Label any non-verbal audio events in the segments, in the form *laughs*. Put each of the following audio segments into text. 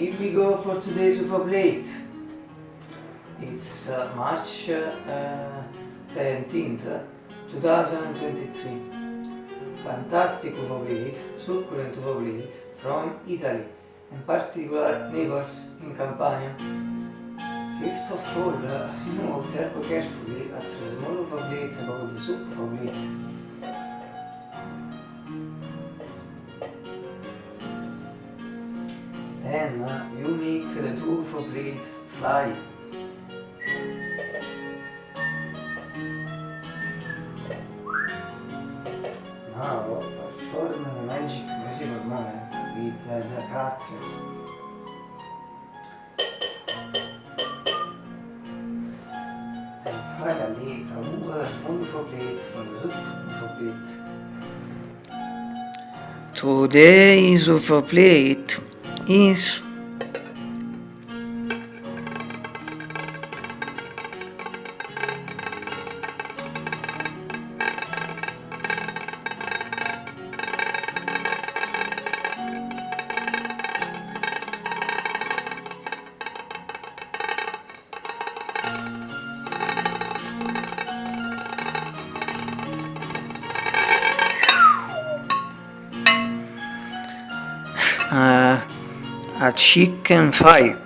here we go for today's UFO plate. It's uh, March uh, 17th, 2023. Fantastic UFO plates, succulent UFO plates from Italy, in particular Naples in Campania. First of all, uh, as you know, observe carefully at the small UFO plate about the soup UFO plate. Uh, you make the two UFO blades fly. Now perform the magic musical moment with the cutlery. And finally remove a small UFO plate from the soup UFO plate. Today's UFO plate is a chicken fry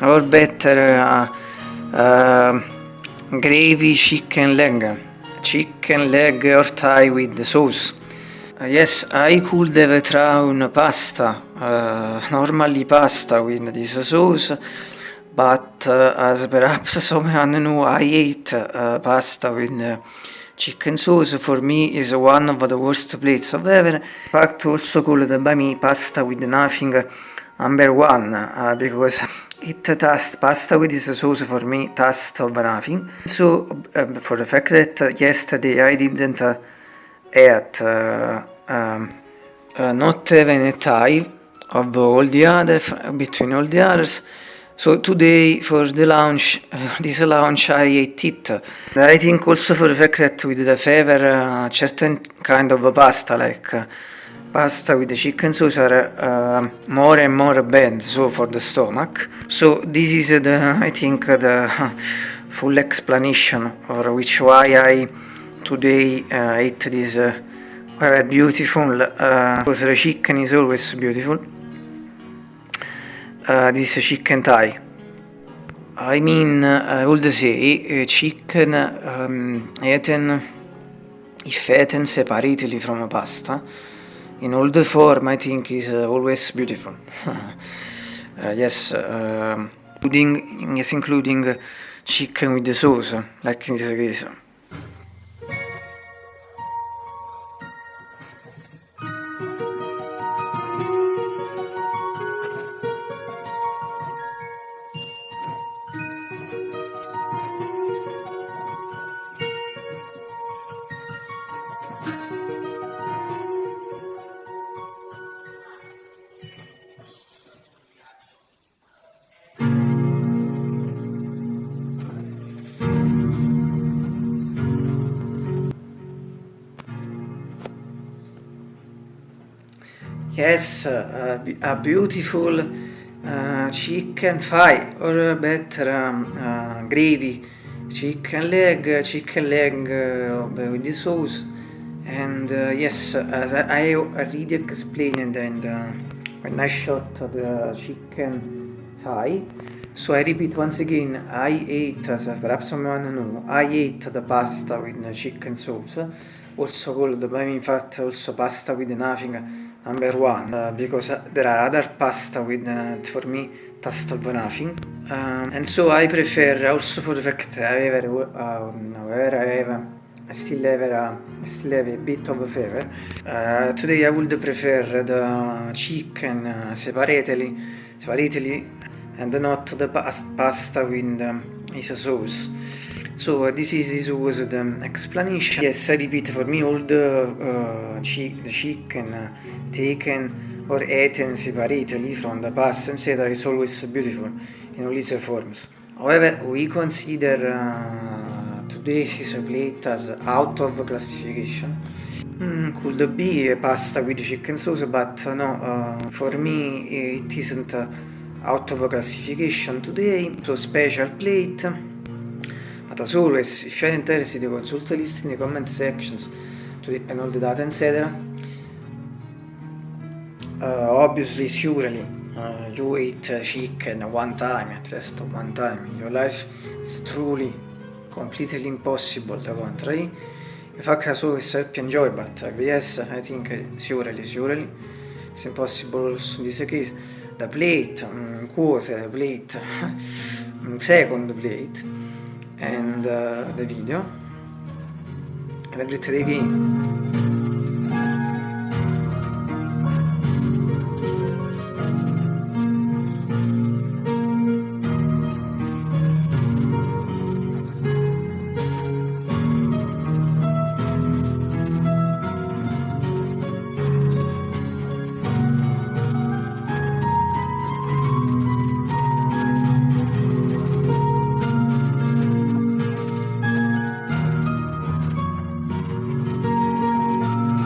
or better uh, uh, gravy chicken leg chicken leg or thigh with the sauce. Uh, yes I could have tried pasta uh, normally pasta with this sauce but uh, as perhaps *laughs* someone know I ate uh, pasta with uh, chicken sauce for me is one of the worst plates of ever. In fact also called by me pasta with nothing number one uh, because it tastes pasta with this sauce for me taste of nothing so uh, for the fact that yesterday I didn't uh, eat uh, um, uh, not even a tie of all the other between all the others. So today for the lunch uh, this lunch I ate it. I think also for the fact that with the favor uh, certain kind of pasta like uh, pasta with the chicken sauce are uh, more and more bad so for the stomach. So this is the *laughs* I think the *laughs* full explanation for which why I today uh, ate this uh, very beautiful uh, because the chicken is always beautiful. Uh, this chicken thigh. I mean I would say uh, chicken um, eaten if eaten separately from pasta in all the form I think is uh, always beautiful. *laughs* uh, yes, uh, including, yes, including chicken with the sauce, like in this case. Yes, uh, a beautiful uh, chicken thigh or better um, uh, gravy, chicken leg, chicken leg with the sauce. And yes, as I already explained and when I shot the chicken thigh so I repeat once again, I ate, as perhaps someone know, I ate the pasta with chicken sauce, also called by me in fact also pasta with nothing number one uh, because uh, there are other pasta with uh, for me taste of nothing. Um, and so I prefer also for the fact I have um, however I have I still have a, still have a bit of a fever uh, today I would prefer the chicken uh, separately separately and not the pasta with um, its sauce so uh, this is this was the explanation. Yes, I repeat for me all the uh, chicken uh, taken or eaten separately from the past etc. is always beautiful in all its forms. However, we consider uh, today's plate as out of classification. Mm, could be a pasta with chicken sauce, but no, uh, for me it isn't out of classification today, so special plate. But as always, if you are interested, consult the list in the comment sections to depend all the data, etc. Uh, obviously, surely, uh, you eat uh, chicken one time, at least one time in your life. It's truly completely impossible, the contrary. The fact as always, I hope you enjoy, but uh, yes, I think uh, surely, surely, it's impossible also in this case. The plate, um, quarter plate, second plate, and uh, the video. Have a great day.